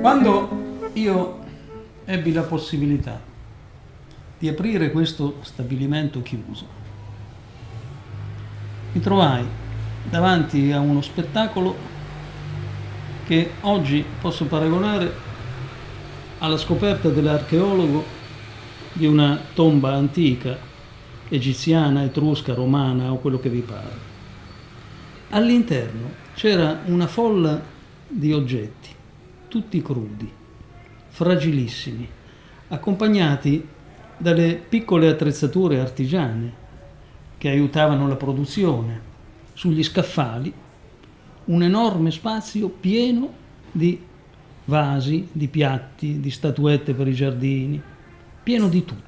Quando io ebbi la possibilità di aprire questo stabilimento chiuso, mi trovai davanti a uno spettacolo che oggi posso paragonare alla scoperta dell'archeologo di una tomba antica, egiziana, etrusca, romana o quello che vi pare. All'interno c'era una folla di oggetti tutti crudi, fragilissimi, accompagnati dalle piccole attrezzature artigiane che aiutavano la produzione. Sugli scaffali un enorme spazio pieno di vasi, di piatti, di statuette per i giardini, pieno di tutto.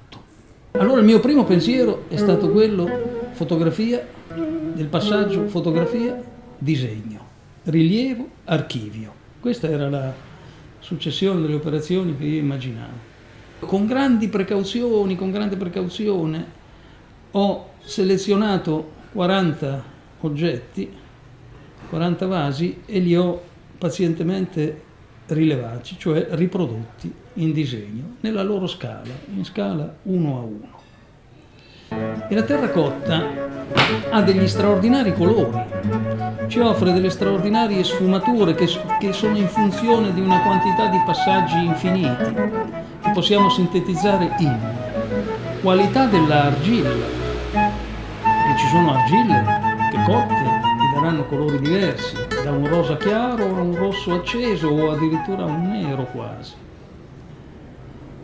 Allora il mio primo pensiero è stato quello fotografia, del passaggio fotografia, disegno, rilievo, archivio. Questa era la, successione delle operazioni che io immaginavo. Con grandi precauzioni, con grande precauzione, ho selezionato 40 oggetti, 40 vasi e li ho pazientemente rilevati, cioè riprodotti in disegno, nella loro scala, in scala 1 a 1. E la terracotta ha degli straordinari colori, ci offre delle straordinarie sfumature che, che sono in funzione di una quantità di passaggi infiniti, che possiamo sintetizzare in qualità dell'argilla, e ci sono argille che cotte ti daranno colori diversi, da un rosa chiaro a un rosso acceso o addirittura un nero quasi.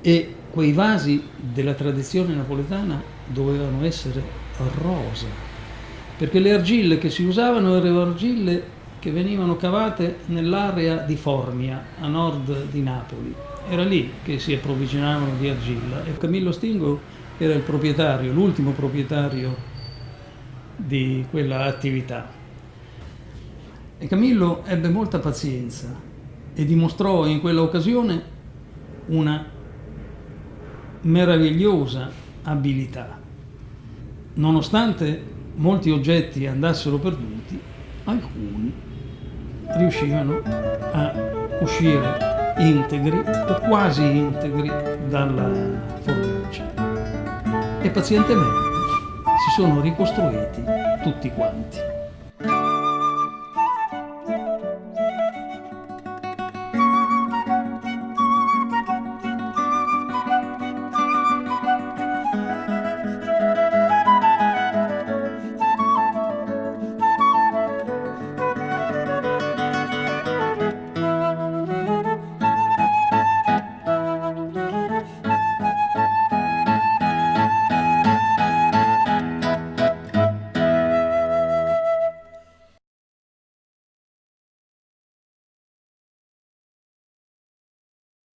E quei vasi della tradizione napoletana dovevano essere rosa, perché le argille che si usavano erano argille che venivano cavate nell'area di Formia, a nord di Napoli. Era lì che si approvvigionavano di argilla e Camillo Stingo era il proprietario, l'ultimo proprietario di quella attività. E Camillo ebbe molta pazienza e dimostrò in quella occasione una meravigliosa abilità. Nonostante molti oggetti andassero perduti, alcuni riuscivano a uscire integri o quasi integri dalla fornace e pazientemente si sono ricostruiti tutti quanti.